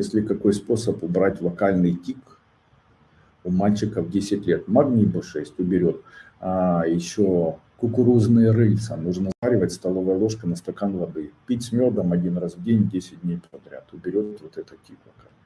Если какой способ убрать вокальный тик, у мальчиков 10 лет. Магний B6 уберет. А еще кукурузные рыльца нужно заваривать столовой ложкой на стакан воды. Пить с медом один раз в день 10 дней подряд. Уберет вот этот тик вокальный.